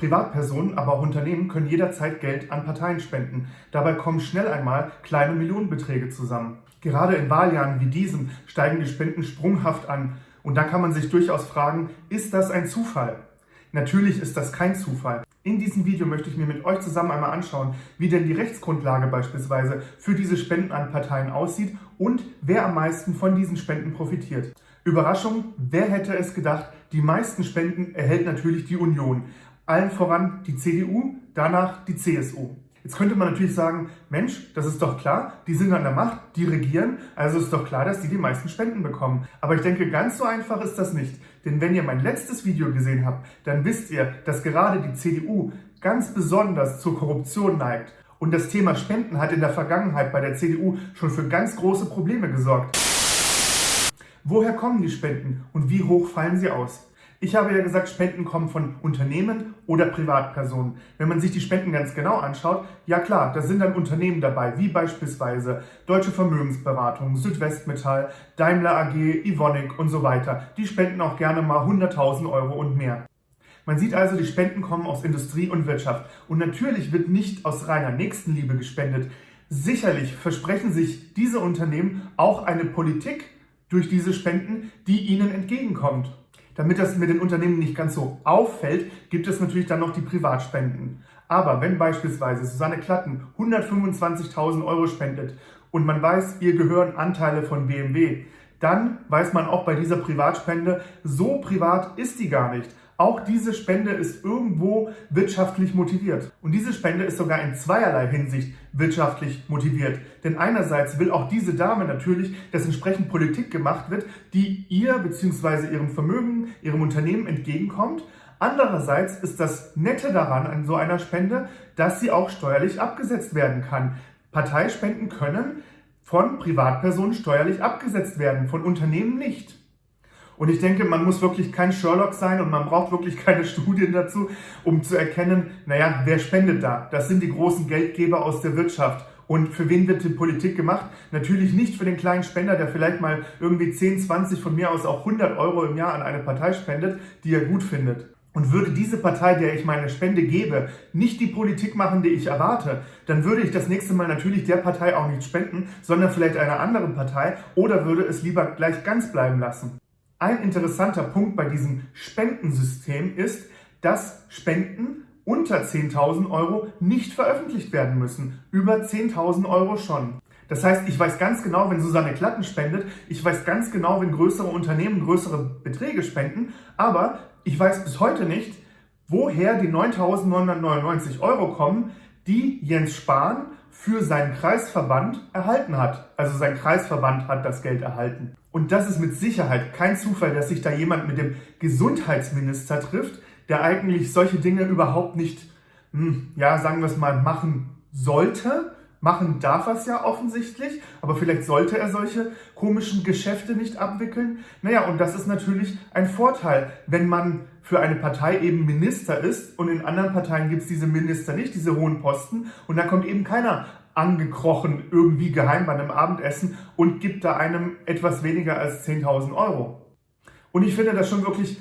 Privatpersonen, aber auch Unternehmen können jederzeit Geld an Parteien spenden. Dabei kommen schnell einmal kleine Millionenbeträge zusammen. Gerade in Wahljahren wie diesem steigen die Spenden sprunghaft an. Und da kann man sich durchaus fragen, ist das ein Zufall? Natürlich ist das kein Zufall. In diesem Video möchte ich mir mit euch zusammen einmal anschauen, wie denn die Rechtsgrundlage beispielsweise für diese Spenden an Parteien aussieht und wer am meisten von diesen Spenden profitiert. Überraschung, wer hätte es gedacht, die meisten Spenden erhält natürlich die Union. Allen voran die CDU, danach die CSU. Jetzt könnte man natürlich sagen, Mensch, das ist doch klar, die sind an der Macht, die regieren, also ist doch klar, dass die die meisten Spenden bekommen. Aber ich denke, ganz so einfach ist das nicht. Denn wenn ihr mein letztes Video gesehen habt, dann wisst ihr, dass gerade die CDU ganz besonders zur Korruption neigt. Und das Thema Spenden hat in der Vergangenheit bei der CDU schon für ganz große Probleme gesorgt. Woher kommen die Spenden und wie hoch fallen sie aus? Ich habe ja gesagt, Spenden kommen von Unternehmen oder Privatpersonen. Wenn man sich die Spenden ganz genau anschaut, ja klar, da sind dann Unternehmen dabei, wie beispielsweise Deutsche Vermögensberatung, Südwestmetall, Daimler AG, Ivonic und so weiter. Die spenden auch gerne mal 100.000 Euro und mehr. Man sieht also, die Spenden kommen aus Industrie und Wirtschaft. Und natürlich wird nicht aus reiner Nächstenliebe gespendet. Sicherlich versprechen sich diese Unternehmen auch eine Politik durch diese Spenden, die ihnen entgegenkommt. Damit das mit den Unternehmen nicht ganz so auffällt, gibt es natürlich dann noch die Privatspenden. Aber wenn beispielsweise Susanne Klatten 125.000 Euro spendet und man weiß, ihr gehören Anteile von BMW, dann weiß man auch bei dieser Privatspende, so privat ist die gar nicht. Auch diese Spende ist irgendwo wirtschaftlich motiviert. Und diese Spende ist sogar in zweierlei Hinsicht wirtschaftlich motiviert. Denn einerseits will auch diese Dame natürlich, dass entsprechend Politik gemacht wird, die ihr bzw. ihrem Vermögen, ihrem Unternehmen entgegenkommt. Andererseits ist das Nette daran an so einer Spende, dass sie auch steuerlich abgesetzt werden kann. Parteispenden können von Privatpersonen steuerlich abgesetzt werden, von Unternehmen nicht. Und ich denke, man muss wirklich kein Sherlock sein und man braucht wirklich keine Studien dazu, um zu erkennen, naja, wer spendet da? Das sind die großen Geldgeber aus der Wirtschaft. Und für wen wird die Politik gemacht? Natürlich nicht für den kleinen Spender, der vielleicht mal irgendwie 10, 20, von mir aus auch 100 Euro im Jahr an eine Partei spendet, die er gut findet. Und würde diese Partei, der ich meine Spende gebe, nicht die Politik machen, die ich erwarte, dann würde ich das nächste Mal natürlich der Partei auch nicht spenden, sondern vielleicht einer anderen Partei oder würde es lieber gleich ganz bleiben lassen. Ein interessanter Punkt bei diesem Spendensystem ist, dass Spenden unter 10.000 Euro nicht veröffentlicht werden müssen. Über 10.000 Euro schon. Das heißt, ich weiß ganz genau, wenn Susanne Klatten spendet, ich weiß ganz genau, wenn größere Unternehmen größere Beträge spenden, aber ich weiß bis heute nicht, woher die 9.999 Euro kommen, die Jens Spahn für seinen Kreisverband erhalten hat. Also sein Kreisverband hat das Geld erhalten. Und das ist mit Sicherheit kein Zufall, dass sich da jemand mit dem Gesundheitsminister trifft, der eigentlich solche Dinge überhaupt nicht, hm, ja, sagen wir es mal, machen sollte. Machen darf er es ja offensichtlich, aber vielleicht sollte er solche komischen Geschäfte nicht abwickeln. Naja, und das ist natürlich ein Vorteil, wenn man für eine Partei eben Minister ist und in anderen Parteien gibt es diese Minister nicht, diese hohen Posten und da kommt eben keiner angekrochen irgendwie geheim bei einem Abendessen und gibt da einem etwas weniger als 10.000 Euro. Und ich finde das schon wirklich,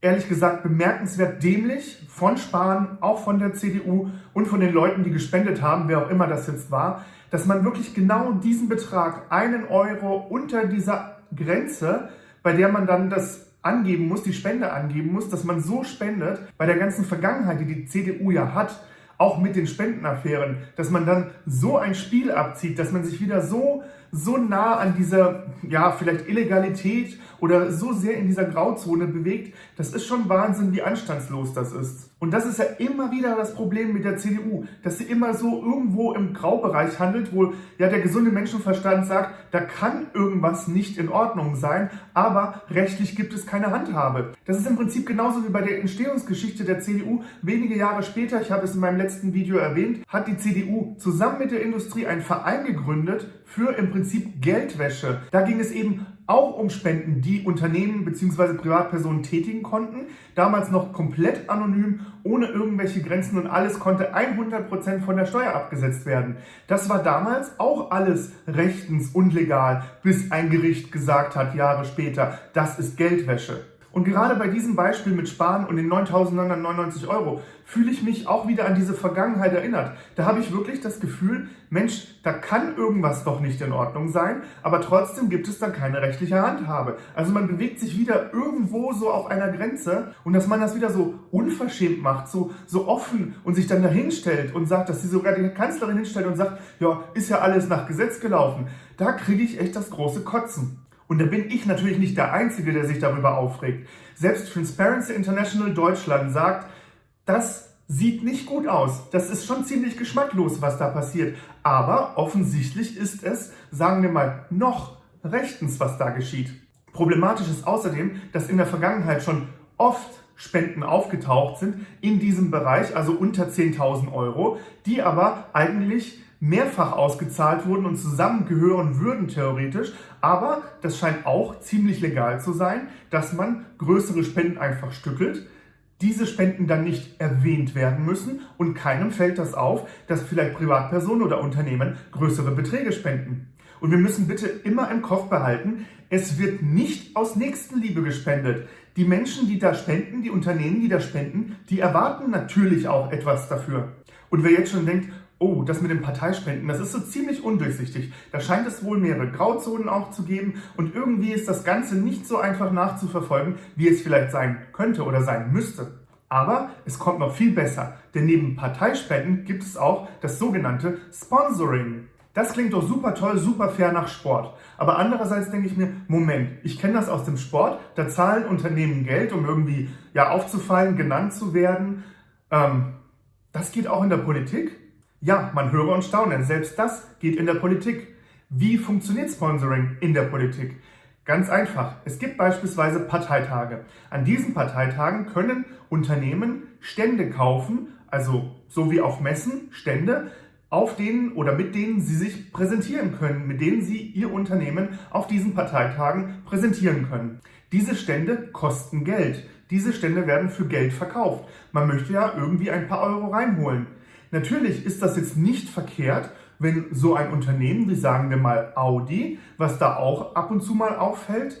ehrlich gesagt, bemerkenswert dämlich von Spahn, auch von der CDU und von den Leuten, die gespendet haben, wer auch immer das jetzt war, dass man wirklich genau diesen Betrag, einen Euro unter dieser Grenze, bei der man dann das angeben muss, die Spende angeben muss, dass man so spendet, bei der ganzen Vergangenheit, die die CDU ja hat, auch mit den Spendenaffären, dass man dann so ein Spiel abzieht, dass man sich wieder so, so nah an dieser, ja, vielleicht Illegalität oder so sehr in dieser Grauzone bewegt, das ist schon Wahnsinn, wie anstandslos das ist. Und das ist ja immer wieder das Problem mit der CDU, dass sie immer so irgendwo im Graubereich handelt, wo ja der gesunde Menschenverstand sagt, da kann irgendwas nicht in Ordnung sein, aber rechtlich gibt es keine Handhabe. Das ist im Prinzip genauso wie bei der Entstehungsgeschichte der CDU. Wenige Jahre später, ich habe es in meinem letzten Video erwähnt, hat die CDU zusammen mit der Industrie einen Verein gegründet für im Prinzip Geldwäsche. Da ging es eben auch um Spenden, die Unternehmen bzw. Privatpersonen tätigen konnten. Damals noch komplett anonym, ohne irgendwelche Grenzen und alles konnte 100% von der Steuer abgesetzt werden. Das war damals auch alles rechtens und legal, bis ein Gericht gesagt hat, Jahre später, das ist Geldwäsche. Und gerade bei diesem Beispiel mit Sparen und den 9.999 Euro fühle ich mich auch wieder an diese Vergangenheit erinnert. Da habe ich wirklich das Gefühl, Mensch, da kann irgendwas doch nicht in Ordnung sein, aber trotzdem gibt es dann keine rechtliche Handhabe. Also man bewegt sich wieder irgendwo so auf einer Grenze und dass man das wieder so unverschämt macht, so, so offen und sich dann dahin stellt und sagt, dass sie sogar die Kanzlerin hinstellt und sagt, ja, ist ja alles nach Gesetz gelaufen. Da kriege ich echt das große Kotzen. Und da bin ich natürlich nicht der Einzige, der sich darüber aufregt. Selbst Transparency International Deutschland sagt, das sieht nicht gut aus. Das ist schon ziemlich geschmacklos, was da passiert. Aber offensichtlich ist es, sagen wir mal, noch rechtens, was da geschieht. Problematisch ist außerdem, dass in der Vergangenheit schon oft Spenden aufgetaucht sind in diesem Bereich, also unter 10.000 Euro, die aber eigentlich mehrfach ausgezahlt wurden und zusammengehören würden theoretisch. Aber das scheint auch ziemlich legal zu sein, dass man größere Spenden einfach stückelt. Diese Spenden dann nicht erwähnt werden müssen und keinem fällt das auf, dass vielleicht Privatpersonen oder Unternehmen größere Beträge spenden. Und wir müssen bitte immer im Kopf behalten, es wird nicht aus Nächstenliebe gespendet. Die Menschen, die da spenden, die Unternehmen, die da spenden, die erwarten natürlich auch etwas dafür. Und wer jetzt schon denkt, Oh, das mit den Parteispenden, das ist so ziemlich undurchsichtig. Da scheint es wohl mehrere Grauzonen auch zu geben und irgendwie ist das Ganze nicht so einfach nachzuverfolgen, wie es vielleicht sein könnte oder sein müsste. Aber es kommt noch viel besser, denn neben Parteispenden gibt es auch das sogenannte Sponsoring. Das klingt doch super toll, super fair nach Sport. Aber andererseits denke ich mir, Moment, ich kenne das aus dem Sport, da zahlen Unternehmen Geld, um irgendwie ja aufzufallen, genannt zu werden. Ähm, das geht auch in der Politik. Ja, man höre und staune, selbst das geht in der Politik. Wie funktioniert Sponsoring in der Politik? Ganz einfach. Es gibt beispielsweise Parteitage. An diesen Parteitagen können Unternehmen Stände kaufen, also so wie auf Messen Stände, auf denen oder mit denen sie sich präsentieren können, mit denen sie ihr Unternehmen auf diesen Parteitagen präsentieren können. Diese Stände kosten Geld. Diese Stände werden für Geld verkauft. Man möchte ja irgendwie ein paar Euro reinholen. Natürlich ist das jetzt nicht verkehrt, wenn so ein Unternehmen wie sagen wir mal Audi, was da auch ab und zu mal auffällt,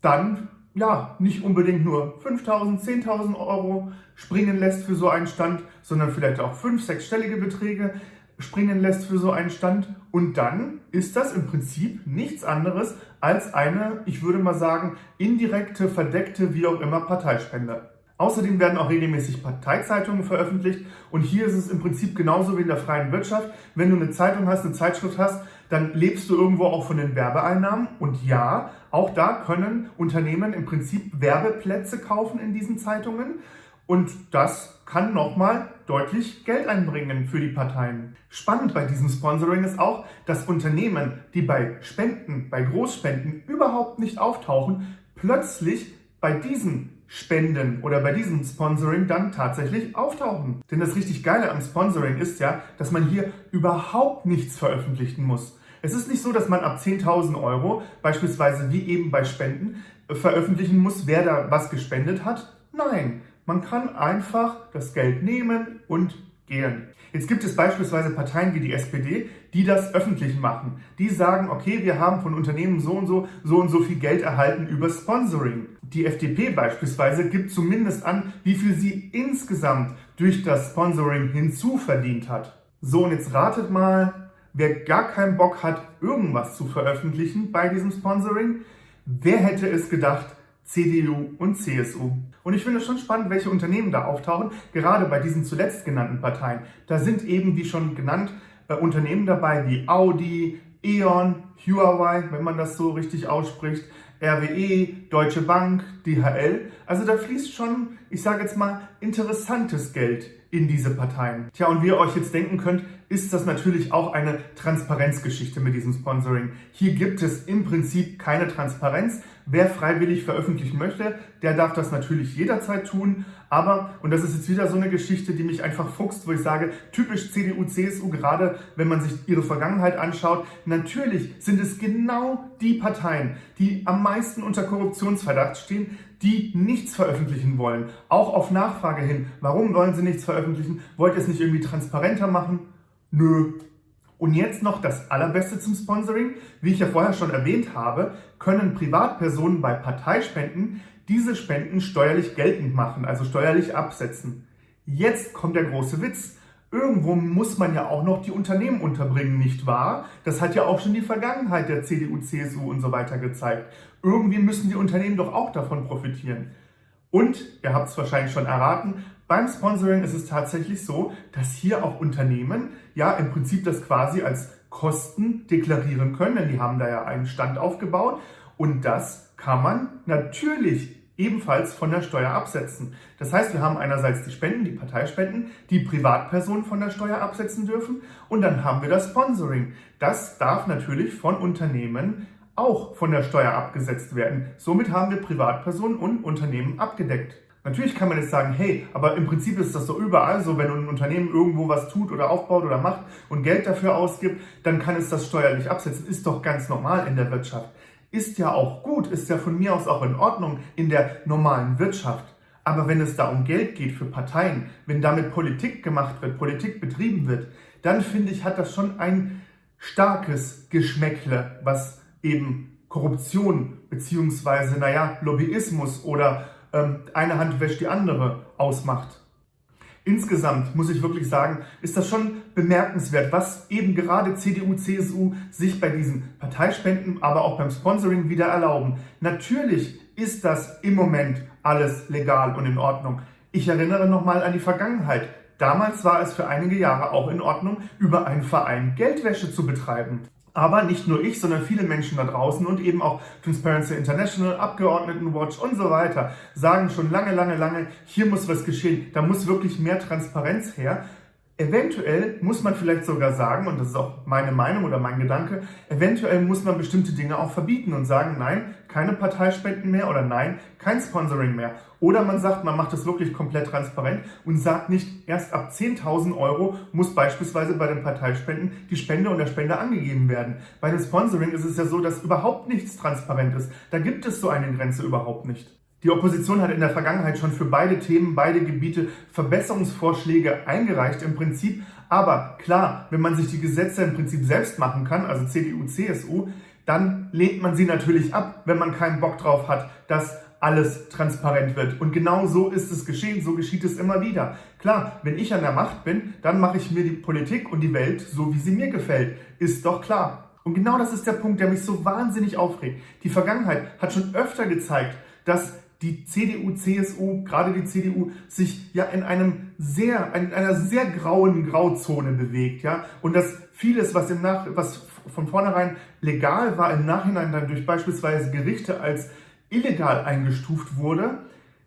dann ja nicht unbedingt nur 5.000, 10.000 Euro springen lässt für so einen Stand, sondern vielleicht auch fünf, sechsstellige Beträge springen lässt für so einen Stand. Und dann ist das im Prinzip nichts anderes als eine, ich würde mal sagen, indirekte, verdeckte, wie auch immer Parteispende. Außerdem werden auch regelmäßig Parteizeitungen veröffentlicht und hier ist es im Prinzip genauso wie in der freien Wirtschaft. Wenn du eine Zeitung hast, eine Zeitschrift hast, dann lebst du irgendwo auch von den Werbeeinnahmen und ja, auch da können Unternehmen im Prinzip Werbeplätze kaufen in diesen Zeitungen und das kann nochmal deutlich Geld einbringen für die Parteien. Spannend bei diesem Sponsoring ist auch, dass Unternehmen, die bei Spenden, bei Großspenden überhaupt nicht auftauchen, plötzlich bei diesen Spenden oder bei diesem Sponsoring dann tatsächlich auftauchen. Denn das richtig Geile am Sponsoring ist ja, dass man hier überhaupt nichts veröffentlichen muss. Es ist nicht so, dass man ab 10.000 Euro, beispielsweise wie eben bei Spenden, veröffentlichen muss, wer da was gespendet hat. Nein, man kann einfach das Geld nehmen und gehen. Jetzt gibt es beispielsweise Parteien wie die SPD, die das öffentlich machen. Die sagen, okay, wir haben von Unternehmen so und so, so und so viel Geld erhalten über Sponsoring. Die FDP beispielsweise gibt zumindest an, wie viel sie insgesamt durch das Sponsoring hinzuverdient hat. So, und jetzt ratet mal, wer gar keinen Bock hat, irgendwas zu veröffentlichen bei diesem Sponsoring, wer hätte es gedacht, CDU und CSU. Und ich finde es schon spannend, welche Unternehmen da auftauchen, gerade bei diesen zuletzt genannten Parteien. Da sind eben, wie schon genannt, äh, Unternehmen dabei wie Audi, E.ON, Huawei, wenn man das so richtig ausspricht, RWE, Deutsche Bank, DHL. Also da fließt schon, ich sage jetzt mal, interessantes Geld in diese Parteien. Tja, und wie ihr euch jetzt denken könnt, ist das natürlich auch eine Transparenzgeschichte mit diesem Sponsoring. Hier gibt es im Prinzip keine Transparenz. Wer freiwillig veröffentlichen möchte, der darf das natürlich jederzeit tun. Aber, und das ist jetzt wieder so eine Geschichte, die mich einfach fuchst, wo ich sage, typisch CDU, CSU, gerade wenn man sich ihre Vergangenheit anschaut, natürlich sind es genau die Parteien, die am meisten unter Korruptionsverdacht stehen, die nichts veröffentlichen wollen. Auch auf Nachfrage hin. Warum wollen sie nichts veröffentlichen? Wollt ihr es nicht irgendwie transparenter machen? Nö. Und jetzt noch das Allerbeste zum Sponsoring. Wie ich ja vorher schon erwähnt habe, können Privatpersonen bei Parteispenden diese Spenden steuerlich geltend machen, also steuerlich absetzen. Jetzt kommt der große Witz. Irgendwo muss man ja auch noch die Unternehmen unterbringen, nicht wahr? Das hat ja auch schon die Vergangenheit der CDU, CSU und so weiter gezeigt. Irgendwie müssen die Unternehmen doch auch davon profitieren. Und, ihr habt es wahrscheinlich schon erraten, beim Sponsoring ist es tatsächlich so, dass hier auch Unternehmen ja im Prinzip das quasi als Kosten deklarieren können, denn die haben da ja einen Stand aufgebaut und das kann man natürlich ebenfalls von der Steuer absetzen. Das heißt, wir haben einerseits die Spenden, die Parteispenden, die Privatpersonen von der Steuer absetzen dürfen und dann haben wir das Sponsoring. Das darf natürlich von Unternehmen auch von der Steuer abgesetzt werden. Somit haben wir Privatpersonen und Unternehmen abgedeckt. Natürlich kann man jetzt sagen, hey, aber im Prinzip ist das doch überall so, wenn ein Unternehmen irgendwo was tut oder aufbaut oder macht und Geld dafür ausgibt, dann kann es das steuerlich absetzen. Ist doch ganz normal in der Wirtschaft. Ist ja auch gut, ist ja von mir aus auch in Ordnung in der normalen Wirtschaft. Aber wenn es da um Geld geht für Parteien, wenn damit Politik gemacht wird, Politik betrieben wird, dann finde ich, hat das schon ein starkes Geschmäckle, was eben Korruption beziehungsweise, naja, Lobbyismus oder ähm, eine Hand wäscht die andere ausmacht. Insgesamt muss ich wirklich sagen, ist das schon bemerkenswert, was eben gerade CDU, CSU sich bei diesen Parteispenden, aber auch beim Sponsoring wieder erlauben. Natürlich ist das im Moment alles legal und in Ordnung. Ich erinnere nochmal an die Vergangenheit. Damals war es für einige Jahre auch in Ordnung, über einen Verein Geldwäsche zu betreiben. Aber nicht nur ich, sondern viele Menschen da draußen und eben auch Transparency International, Abgeordnetenwatch und so weiter sagen schon lange, lange, lange, hier muss was geschehen, da muss wirklich mehr Transparenz her. Eventuell muss man vielleicht sogar sagen, und das ist auch meine Meinung oder mein Gedanke, eventuell muss man bestimmte Dinge auch verbieten und sagen, nein, keine Parteispenden mehr oder nein, kein Sponsoring mehr. Oder man sagt, man macht das wirklich komplett transparent und sagt nicht, erst ab 10.000 Euro muss beispielsweise bei den Parteispenden die Spende und der Spender angegeben werden. Bei dem Sponsoring ist es ja so, dass überhaupt nichts transparent ist. Da gibt es so eine Grenze überhaupt nicht. Die Opposition hat in der Vergangenheit schon für beide Themen, beide Gebiete Verbesserungsvorschläge eingereicht im Prinzip. Aber klar, wenn man sich die Gesetze im Prinzip selbst machen kann, also CDU, CSU, dann lehnt man sie natürlich ab, wenn man keinen Bock drauf hat, dass alles transparent wird. Und genau so ist es geschehen, so geschieht es immer wieder. Klar, wenn ich an der Macht bin, dann mache ich mir die Politik und die Welt so, wie sie mir gefällt. Ist doch klar. Und genau das ist der Punkt, der mich so wahnsinnig aufregt. Die Vergangenheit hat schon öfter gezeigt, dass die CDU, CSU, gerade die CDU, sich ja in einem sehr, in einer sehr grauen Grauzone bewegt, ja, und dass vieles, was im Nach, was von vornherein legal war, im Nachhinein dann durch beispielsweise Gerichte als illegal eingestuft wurde,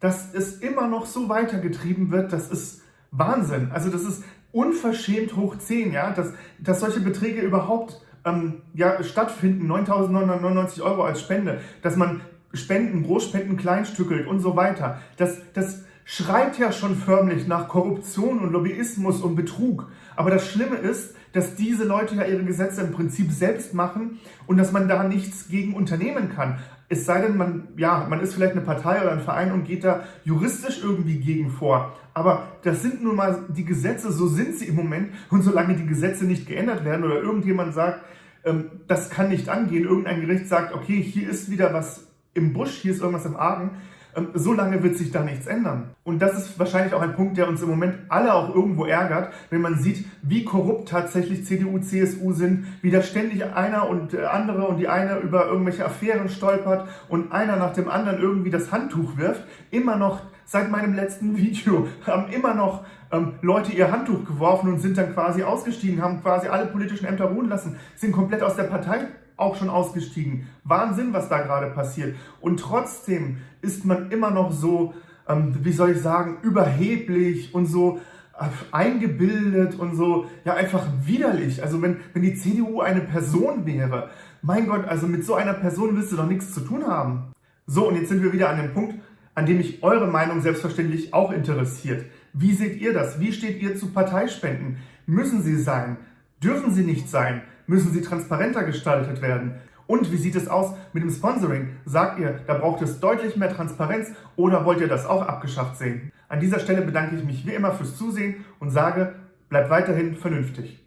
dass es immer noch so weitergetrieben wird, das ist Wahnsinn. Also das ist unverschämt hoch 10, ja, dass, dass solche Beträge überhaupt ähm, ja, stattfinden, 9.999 Euro als Spende, dass man Spenden, Großspenden kleinstückelt und so weiter. Das, das schreit ja schon förmlich nach Korruption und Lobbyismus und Betrug. Aber das Schlimme ist, dass diese Leute ja ihre Gesetze im Prinzip selbst machen und dass man da nichts gegen unternehmen kann. Es sei denn, man, ja, man ist vielleicht eine Partei oder ein Verein und geht da juristisch irgendwie gegen vor. Aber das sind nun mal die Gesetze, so sind sie im Moment. Und solange die Gesetze nicht geändert werden oder irgendjemand sagt, ähm, das kann nicht angehen, irgendein Gericht sagt, okay, hier ist wieder was im Busch, hier ist irgendwas im Argen, ähm, so lange wird sich da nichts ändern. Und das ist wahrscheinlich auch ein Punkt, der uns im Moment alle auch irgendwo ärgert, wenn man sieht, wie korrupt tatsächlich CDU, CSU sind, wie da ständig einer und äh, andere und die eine über irgendwelche Affären stolpert und einer nach dem anderen irgendwie das Handtuch wirft. Immer noch, seit meinem letzten Video, haben immer noch ähm, Leute ihr Handtuch geworfen und sind dann quasi ausgestiegen, haben quasi alle politischen Ämter ruhen lassen, sind komplett aus der Partei auch schon ausgestiegen. Wahnsinn, was da gerade passiert. Und trotzdem ist man immer noch so, ähm, wie soll ich sagen, überheblich und so äh, eingebildet und so, ja, einfach widerlich. Also wenn, wenn die CDU eine Person wäre, mein Gott, also mit so einer Person willst du doch nichts zu tun haben. So, und jetzt sind wir wieder an dem Punkt, an dem mich eure Meinung selbstverständlich auch interessiert. Wie seht ihr das? Wie steht ihr zu Parteispenden? Müssen sie sein? Dürfen sie nicht sein? Müssen sie transparenter gestaltet werden? Und wie sieht es aus mit dem Sponsoring? Sagt ihr, da braucht es deutlich mehr Transparenz oder wollt ihr das auch abgeschafft sehen? An dieser Stelle bedanke ich mich wie immer fürs Zusehen und sage, bleibt weiterhin vernünftig.